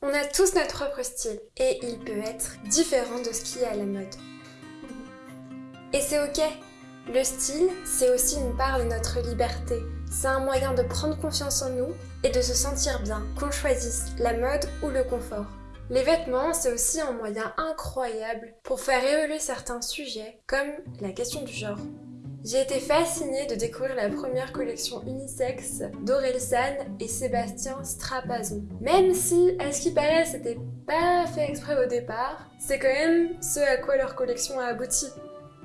On a tous notre propre style et il peut être différent de ce qui est à la mode. Et c'est ok. Le style, c'est aussi une part de notre liberté. C'est un moyen de prendre confiance en nous et de se sentir bien, qu'on choisisse la mode ou le confort. Les vêtements, c'est aussi un moyen incroyable pour faire évoluer certains sujets, comme la question du genre. J'ai été fascinée de découvrir la première collection unisexe d'Orelsan et Sébastien Strapazon. Même si, à ce qui paraît, c'était pas fait exprès au départ, c'est quand même ce à quoi leur collection a abouti.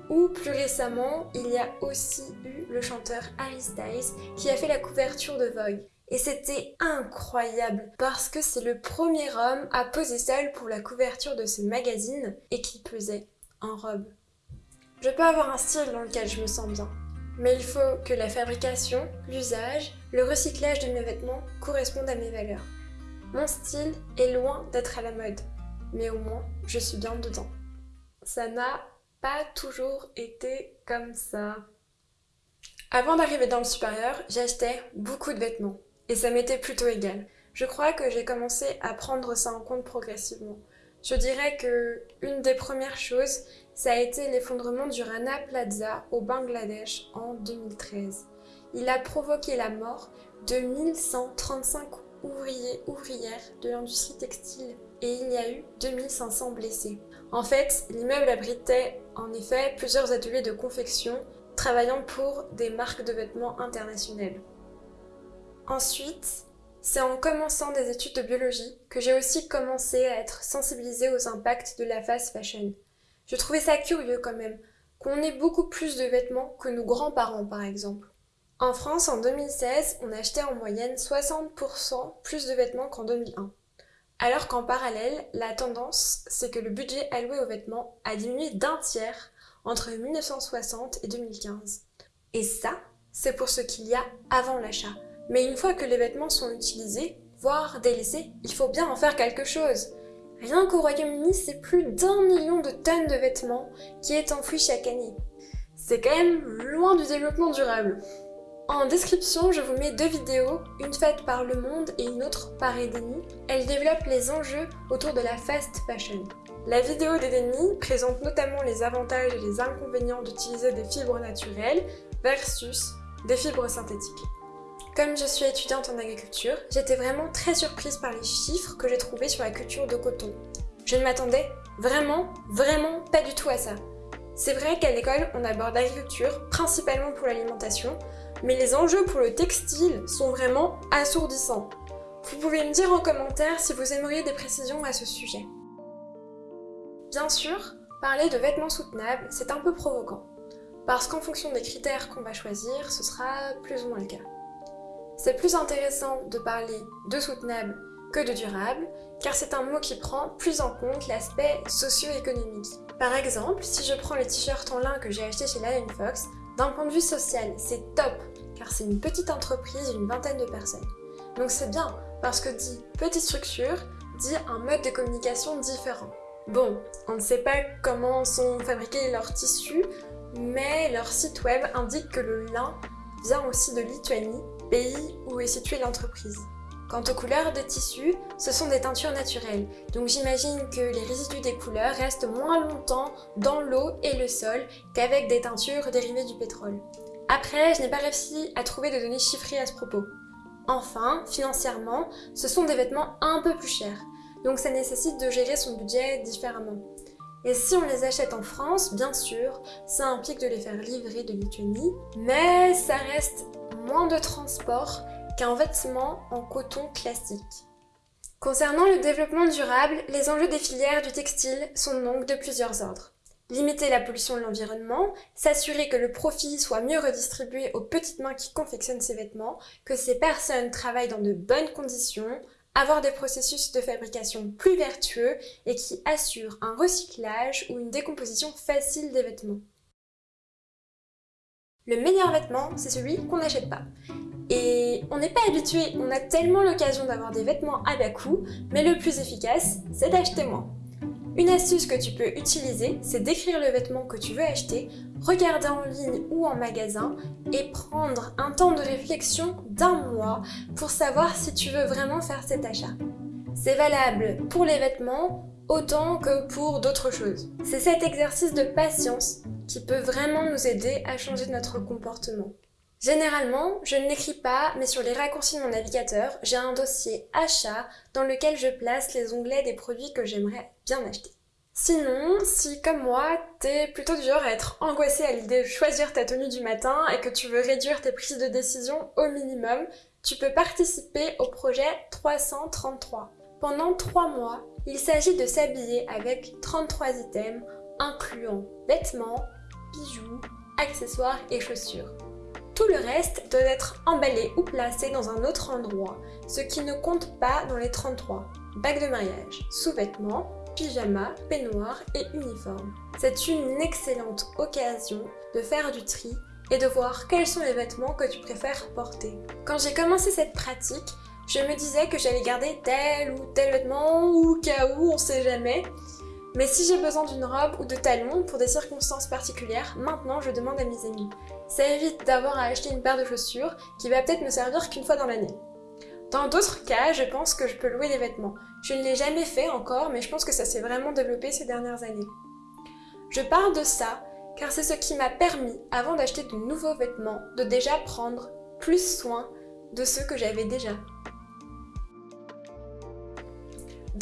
Ou plus récemment, il y a aussi eu le chanteur Harry Styles qui a fait la couverture de Vogue. Et c'était incroyable parce que c'est le premier homme à poser seul pour la couverture de ce magazine et qui pesait en robe. Je peux avoir un style dans lequel je me sens bien, mais il faut que la fabrication, l'usage, le recyclage de mes vêtements correspondent à mes valeurs. Mon style est loin d'être à la mode, mais au moins je suis bien dedans. Ça n'a pas toujours été comme ça. Avant d'arriver dans le supérieur, j'achetais beaucoup de vêtements et ça m'était plutôt égal. Je crois que j'ai commencé à prendre ça en compte progressivement. Je dirais que une des premières choses, ça a été l'effondrement du Rana Plaza au Bangladesh en 2013. Il a provoqué la mort de 1135 ouvriers ouvrières de l'industrie textile et il y a eu 2500 blessés. En fait, l'immeuble abritait en effet plusieurs ateliers de confection travaillant pour des marques de vêtements internationales. Ensuite, c'est en commençant des études de biologie que j'ai aussi commencé à être sensibilisée aux impacts de la fast fashion. Je trouvais ça curieux quand même, qu'on ait beaucoup plus de vêtements que nos grands-parents par exemple. En France, en 2016, on achetait en moyenne 60% plus de vêtements qu'en 2001. Alors qu'en parallèle, la tendance, c'est que le budget alloué aux vêtements a diminué d'un tiers entre 1960 et 2015. Et ça, c'est pour ce qu'il y a avant l'achat. Mais une fois que les vêtements sont utilisés, voire délaissés, il faut bien en faire quelque chose. Rien qu'au Royaume-Uni, c'est plus d'un million de tonnes de vêtements qui est enfoui chaque année. C'est quand même loin du développement durable. En description, je vous mets deux vidéos, une faite par Le Monde et une autre par Edeni. Elles développent les enjeux autour de la fast fashion. La vidéo d'Edeni présente notamment les avantages et les inconvénients d'utiliser des fibres naturelles versus des fibres synthétiques. Comme je suis étudiante en agriculture, j'étais vraiment très surprise par les chiffres que j'ai trouvés sur la culture de coton. Je ne m'attendais vraiment, vraiment pas du tout à ça. C'est vrai qu'à l'école, on aborde l'agriculture principalement pour l'alimentation, mais les enjeux pour le textile sont vraiment assourdissants. Vous pouvez me dire en commentaire si vous aimeriez des précisions à ce sujet. Bien sûr, parler de vêtements soutenables, c'est un peu provoquant, parce qu'en fonction des critères qu'on va choisir, ce sera plus ou moins le cas. C'est plus intéressant de parler de soutenable que de durable, car c'est un mot qui prend plus en compte l'aspect socio-économique. Par exemple, si je prends le t-shirt en lin que j'ai acheté chez Lion Fox, d'un point de vue social, c'est top, car c'est une petite entreprise d'une vingtaine de personnes. Donc c'est bien, parce que dit petite structure, dit un mode de communication différent. Bon, on ne sait pas comment sont fabriqués leurs tissus, mais leur site web indique que le lin vient aussi de Lituanie pays où est située l'entreprise. Quant aux couleurs de tissus, ce sont des teintures naturelles, donc j'imagine que les résidus des couleurs restent moins longtemps dans l'eau et le sol qu'avec des teintures dérivées du pétrole. Après, je n'ai pas réussi à trouver de données chiffrées à ce propos. Enfin, financièrement, ce sont des vêtements un peu plus chers, donc ça nécessite de gérer son budget différemment. Et si on les achète en France, bien sûr, ça implique de les faire livrer de Lituanie, mais ça reste moins de transport qu'un vêtement en coton classique. Concernant le développement durable, les enjeux des filières du textile sont donc de plusieurs ordres. Limiter la pollution de l'environnement, s'assurer que le profit soit mieux redistribué aux petites mains qui confectionnent ces vêtements, que ces personnes travaillent dans de bonnes conditions, avoir des processus de fabrication plus vertueux et qui assurent un recyclage ou une décomposition facile des vêtements. Le meilleur vêtement, c'est celui qu'on n'achète pas. Et on n'est pas habitué, on a tellement l'occasion d'avoir des vêtements à bas coût, mais le plus efficace, c'est d'acheter moins. Une astuce que tu peux utiliser, c'est d'écrire le vêtement que tu veux acheter, regarder en ligne ou en magasin et prendre un temps de réflexion d'un mois pour savoir si tu veux vraiment faire cet achat. C'est valable pour les vêtements autant que pour d'autres choses. C'est cet exercice de patience qui peut vraiment nous aider à changer notre comportement. Généralement, je ne l'écris pas, mais sur les raccourcis de mon navigateur, j'ai un dossier achat dans lequel je place les onglets des produits que j'aimerais bien acheter. Sinon, si comme moi, t'es plutôt du genre à être angoissé à l'idée de choisir ta tenue du matin et que tu veux réduire tes prises de décision au minimum, tu peux participer au projet 333. Pendant 3 mois, il s'agit de s'habiller avec 33 items incluant vêtements, bijoux, accessoires et chaussures. Tout le reste doit être emballé ou placé dans un autre endroit, ce qui ne compte pas dans les 33. Bague de mariage, sous-vêtements, pyjama, peignoir et uniforme. C'est une excellente occasion de faire du tri et de voir quels sont les vêtements que tu préfères porter. Quand j'ai commencé cette pratique, je me disais que j'allais garder tel ou tel vêtement ou cas où, on sait jamais. Mais si j'ai besoin d'une robe ou de talons pour des circonstances particulières, maintenant je demande à mes amis. Ça évite d'avoir à acheter une paire de chaussures qui va peut-être me servir qu'une fois dans l'année. Dans d'autres cas, je pense que je peux louer des vêtements. Je ne l'ai jamais fait encore, mais je pense que ça s'est vraiment développé ces dernières années. Je parle de ça car c'est ce qui m'a permis, avant d'acheter de nouveaux vêtements, de déjà prendre plus soin de ceux que j'avais déjà.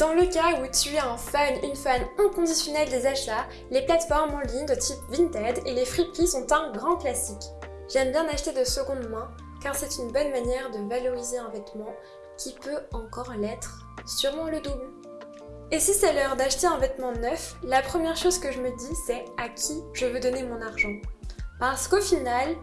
Dans le cas où tu es un fan, une fan inconditionnelle des achats, les plateformes en ligne de type Vinted et les friperies sont un grand classique. J'aime bien acheter de seconde main car c'est une bonne manière de valoriser un vêtement qui peut encore l'être, sûrement le double. Et si c'est l'heure d'acheter un vêtement neuf, la première chose que je me dis c'est à qui je veux donner mon argent. Parce qu'au final,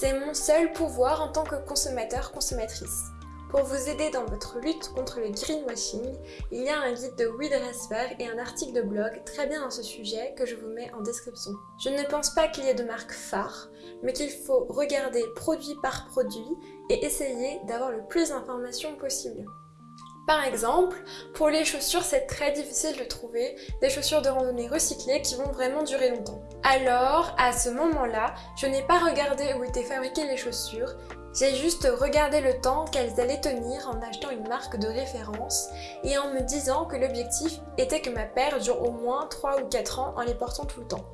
c'est mon seul pouvoir en tant que consommateur-consommatrice. Pour vous aider dans votre lutte contre le greenwashing, il y a un guide de WeDressFair et un article de blog très bien à ce sujet que je vous mets en description. Je ne pense pas qu'il y ait de marque phare, mais qu'il faut regarder produit par produit et essayer d'avoir le plus d'informations possible. Par exemple, pour les chaussures, c'est très difficile de trouver des chaussures de randonnée recyclées qui vont vraiment durer longtemps. Alors, à ce moment-là, je n'ai pas regardé où étaient fabriquées les chaussures, j'ai juste regardé le temps qu'elles allaient tenir en achetant une marque de référence et en me disant que l'objectif était que ma paire dure au moins 3 ou 4 ans en les portant tout le temps.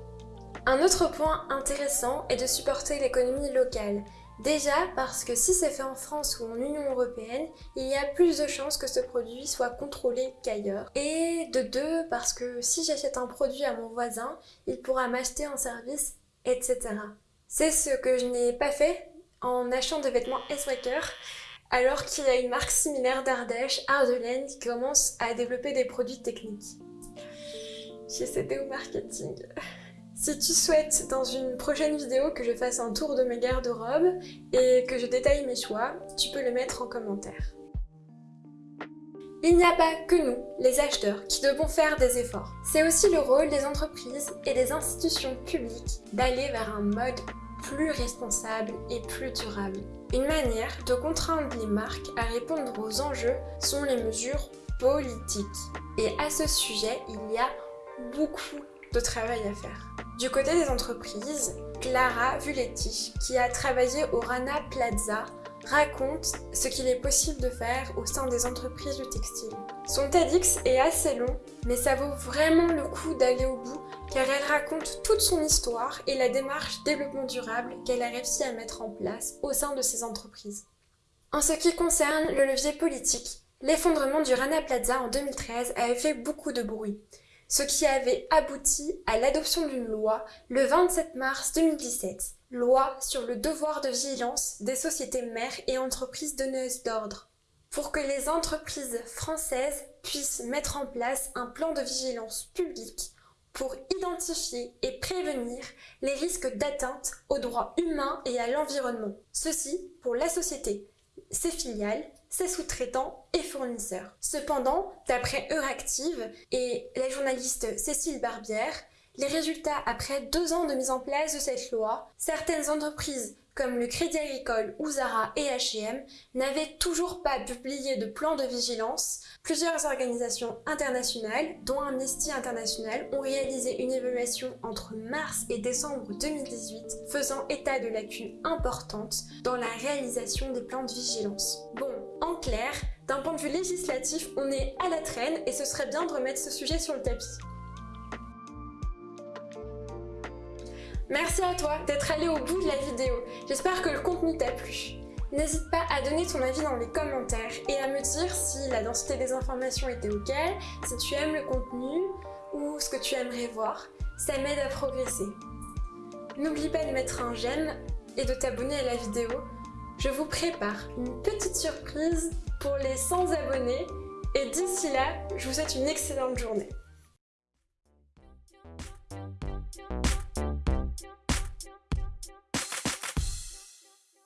Un autre point intéressant est de supporter l'économie locale. Déjà parce que si c'est fait en France ou en Union Européenne, il y a plus de chances que ce produit soit contrôlé qu'ailleurs. Et de deux, parce que si j'achète un produit à mon voisin, il pourra m'acheter un service, etc. C'est ce que je n'ai pas fait en achetant des vêtements S-Waker, alors qu'il y a une marque similaire d'Ardèche, Ardelaine, qui commence à développer des produits techniques. J'ai cédé au marketing. Si tu souhaites dans une prochaine vidéo que je fasse un tour de mes garde-robes et que je détaille mes choix, tu peux le mettre en commentaire. Il n'y a pas que nous, les acheteurs, qui devons faire des efforts. C'est aussi le rôle des entreprises et des institutions publiques d'aller vers un mode plus responsable et plus durable. Une manière de contraindre les marques à répondre aux enjeux sont les mesures politiques. Et à ce sujet, il y a beaucoup de travail à faire. Du côté des entreprises, Clara Vuletti, qui a travaillé au Rana Plaza, raconte ce qu'il est possible de faire au sein des entreprises du textile. Son TEDx est assez long, mais ça vaut vraiment le coup d'aller au bout car elle raconte toute son histoire et la démarche développement durable qu'elle a réussi à mettre en place au sein de ses entreprises. En ce qui concerne le levier politique, l'effondrement du Rana Plaza en 2013 avait fait beaucoup de bruit, ce qui avait abouti à l'adoption d'une loi le 27 mars 2017, loi sur le devoir de vigilance des sociétés mères et entreprises donneuses d'ordre, pour que les entreprises françaises puissent mettre en place un plan de vigilance publique pour identifier et prévenir les risques d'atteinte aux droits humains et à l'environnement. Ceci pour la société, ses filiales, ses sous-traitants et fournisseurs. Cependant, d'après Euractiv et la journaliste Cécile Barbière, les résultats après deux ans de mise en place de cette loi, certaines entreprises comme le Crédit Agricole ou Zara et H&M, n'avaient toujours pas publié de plan de vigilance, plusieurs organisations internationales, dont Amnesty International, ont réalisé une évaluation entre mars et décembre 2018, faisant état de lacunes importantes dans la réalisation des plans de vigilance. Bon, en clair, D'un point de vue législatif, on est à la traîne et ce serait bien de remettre ce sujet sur le tapis. Merci à toi d'être allé au bout de la vidéo. J'espère que le contenu t'a plu. N'hésite pas à donner ton avis dans les commentaires et à me dire si la densité des informations était ok, si tu aimes le contenu ou ce que tu aimerais voir. Ça m'aide à progresser. N'oublie pas de mettre un j'aime et de t'abonner à la vidéo. Je vous prépare une petite surprise pour les 100 abonnés et d'ici là, je vous souhaite une excellente journée.